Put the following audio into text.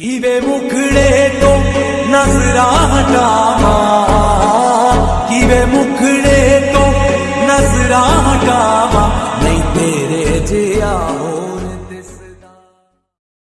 वे मुखड़े तो नज़रा कवे मुखड़े तो नज़रा हटावा नहीं तेरे जिया हो